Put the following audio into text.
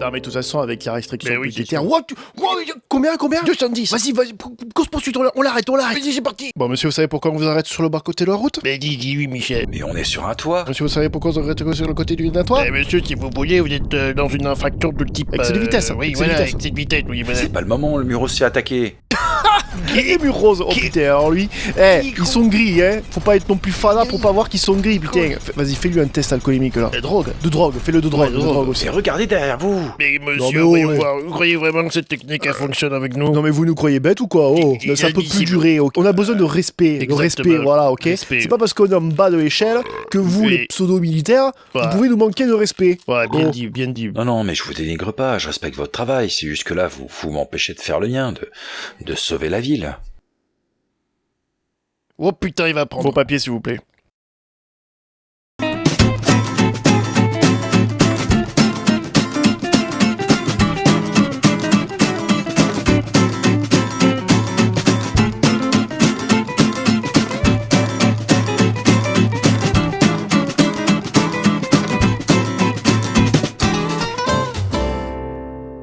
Non, mais de toute façon, avec la restriction Mais oui, budgétaire. tu- wow, combien, combien? 210 Vas-y, vas-y, cause poursuite, on la- on l'arrête, on l'arrête. Vas-y, c'est parti Bon, monsieur, vous savez pourquoi on vous arrête sur le bas-côté de la route? Mais dis, dis oui, Michel. Mais on est sur un toit. Monsieur, vous savez pourquoi on vous arrête sur le côté du toit? Eh, monsieur, si vous voulez, vous êtes euh, dans une infraction de type... Excès de euh, vitesse, Oui, excès de voilà, vitesse. excès de vitesse, oui, voilà. C'est pas le moment, le mur aussi attaqué. Et mur rose, oh putain, alors lui, eh, ils sont gris, hein. Faut pas être non plus fada pour pas voir qu'ils sont gris, putain. Fais- Vas-y, fais-lui un test alcoolémique là. De drogue De drogue, fais-le de drogue, Ouais, de de drogue drogue. aussi. Et regardez derrière vous. Mais Non, monsieur, mais oh, voyons ouais. voir, vous croyez vraiment que cette technique, elle fonctionne avec nous? Non mais vous nous croyez bêtes ou quoi? Oh, Il- il ça peut plus durer. ok. On a besoin de respect, de respect, voilà, ok. C'est pas parce qu'on est en bas de l'échelle que vous, les pseudo-militaires, Ouais. vous pouvez nous manquer de respect. Ouais, bien Oh. dit, bien dit. Non, non, mais je vous dénigre pas, je respecte votre travail. C'est juste que là, vous, vous m'empêchez de faire le mien, de, de sauver la ville. Oh putain, il va prendre. Vos papiers, s'il vous plaît.